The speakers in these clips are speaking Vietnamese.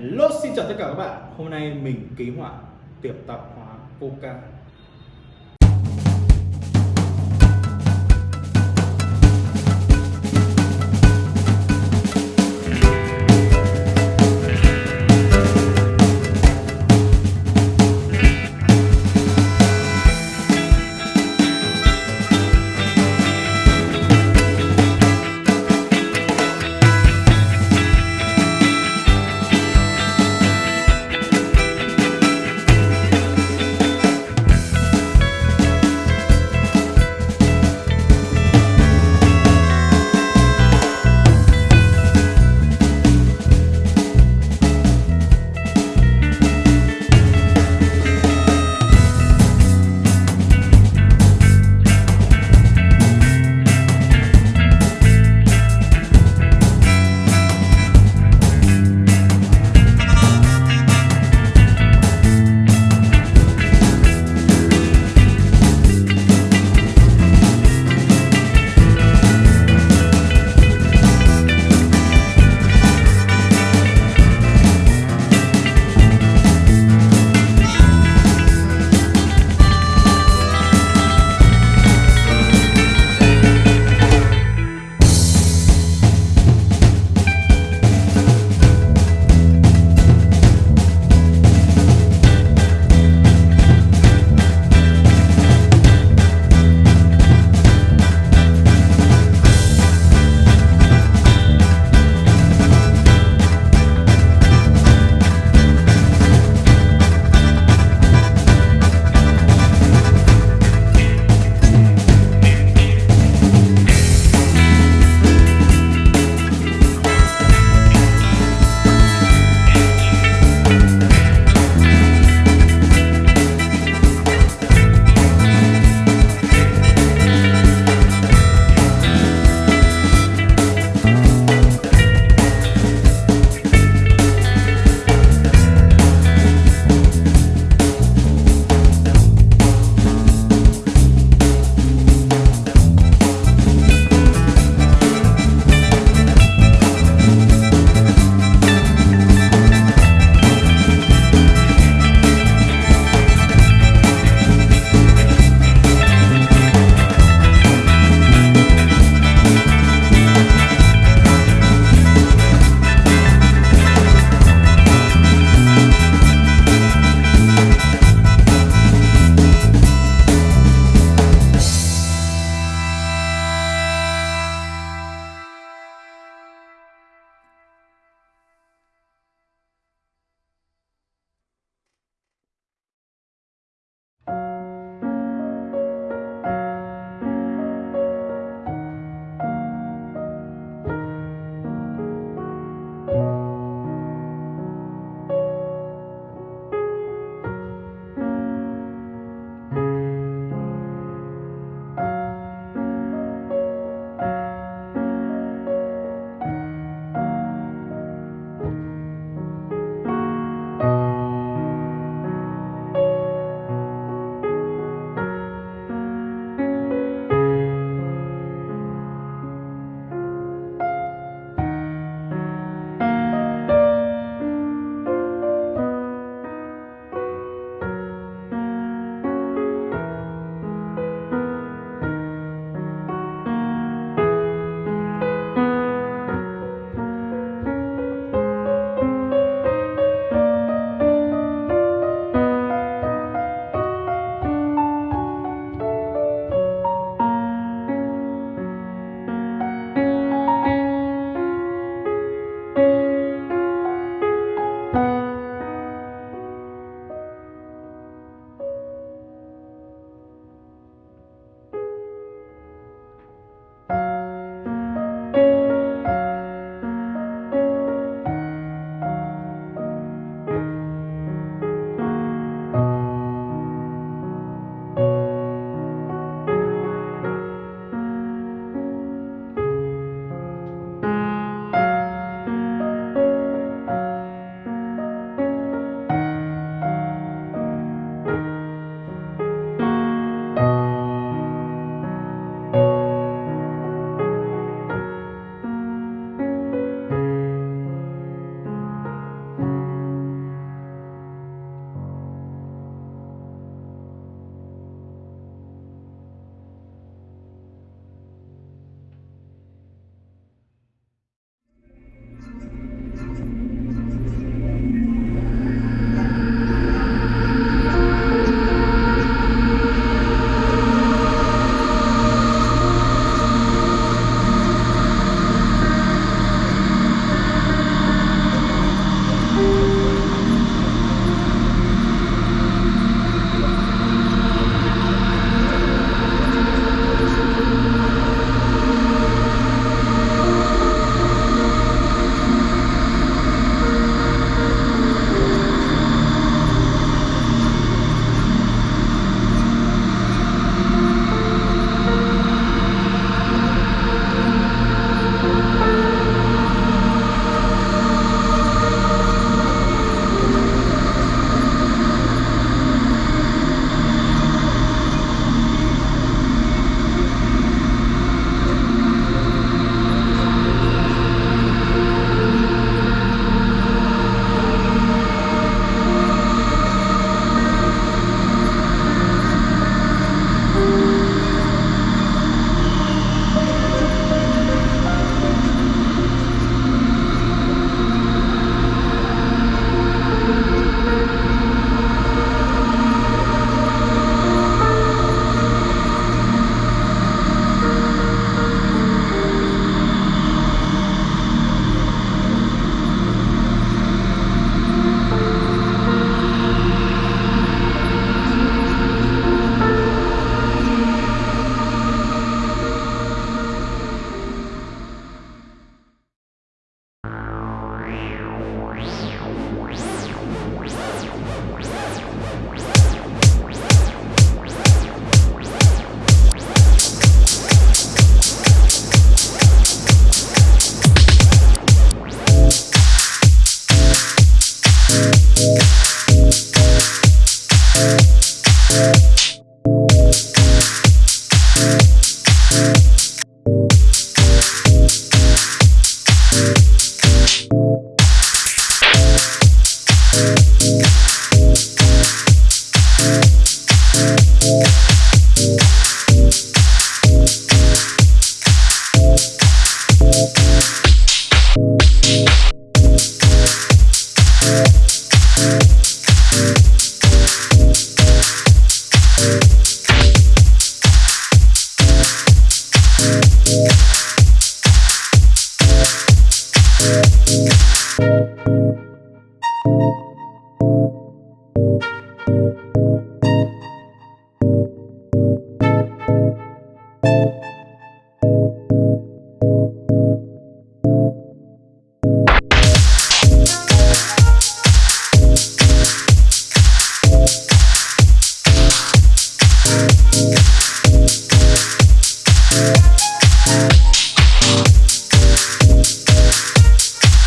Hello, xin chào tất cả các bạn. Hôm nay mình ký họa, tiệp tạp hóa Coca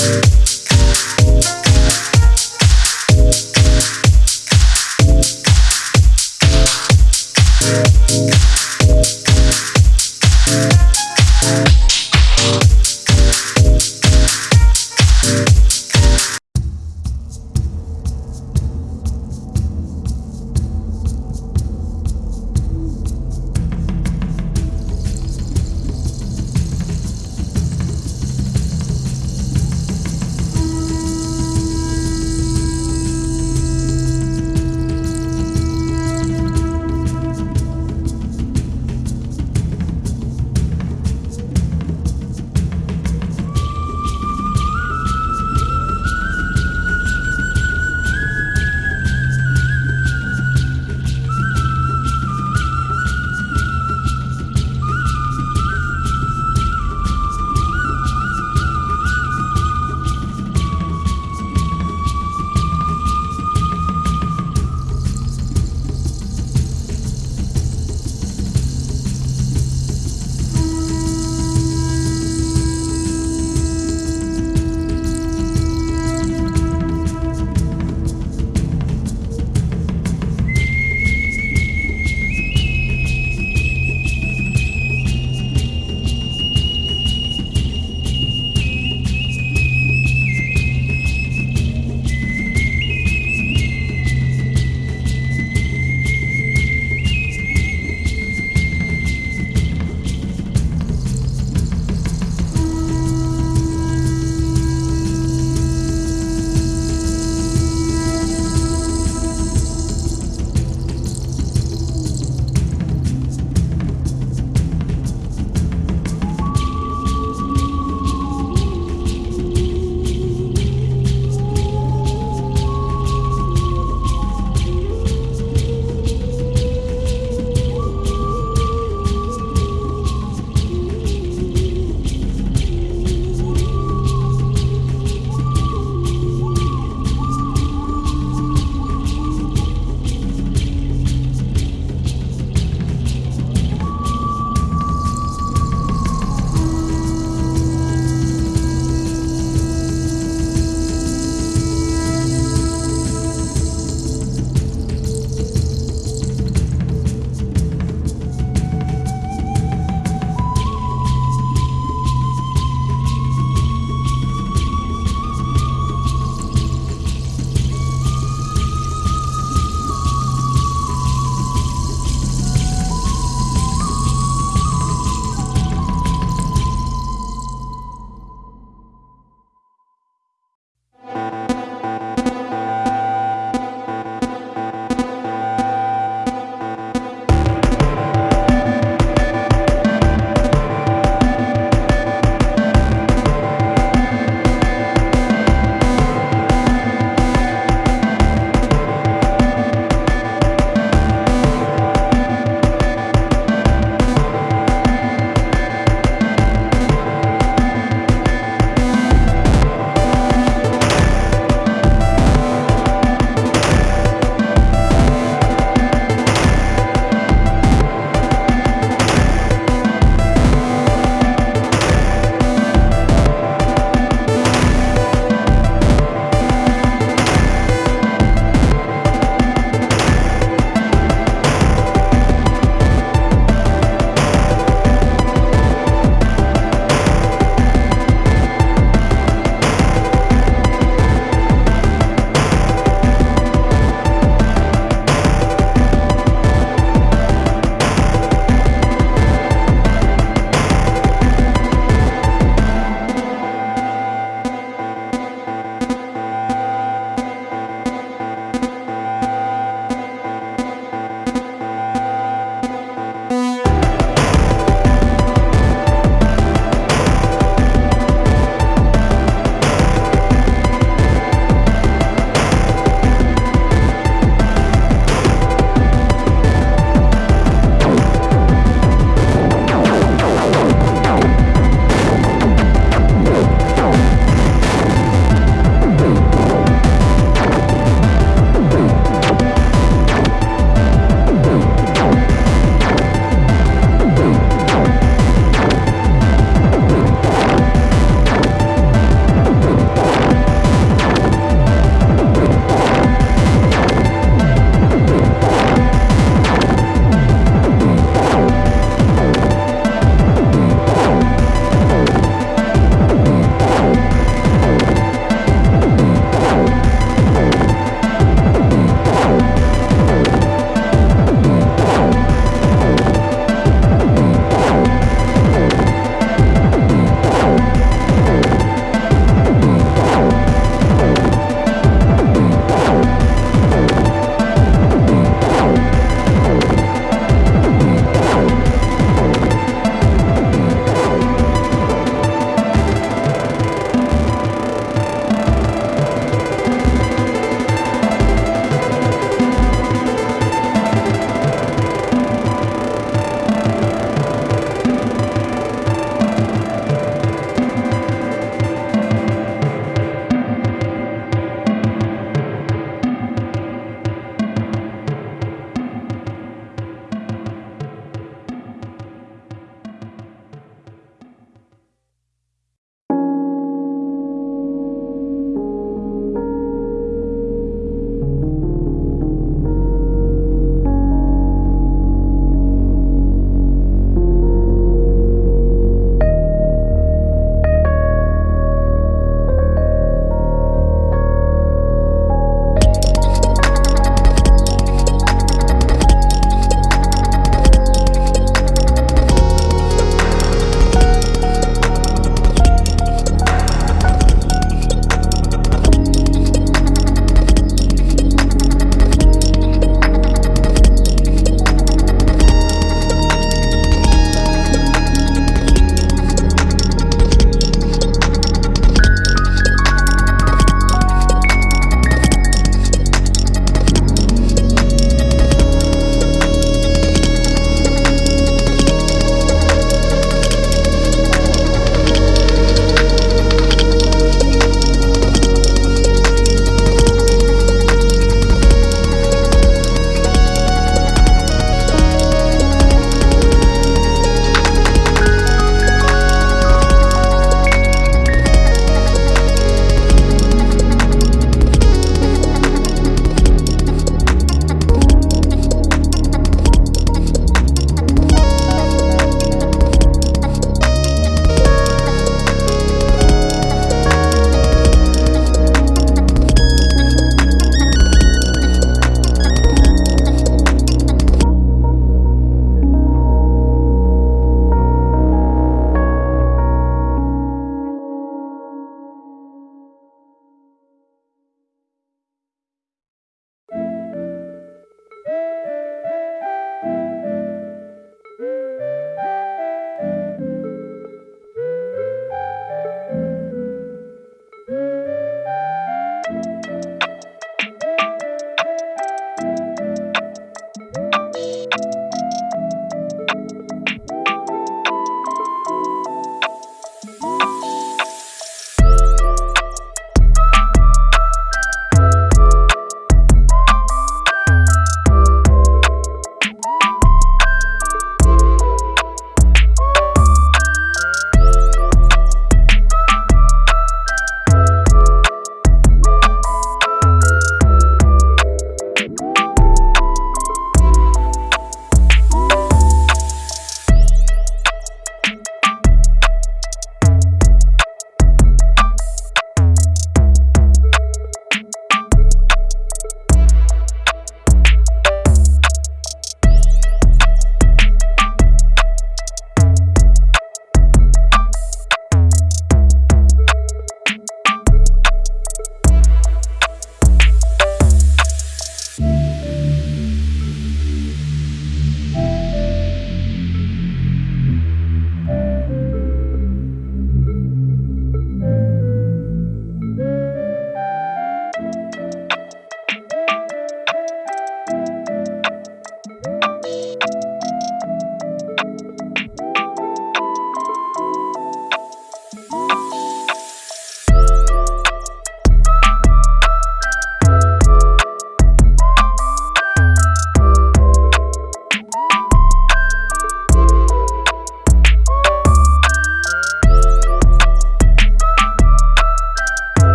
Thank